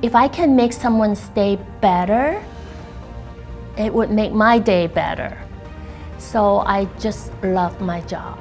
If I can make someone's day better, it would make my day better. So I just love my job.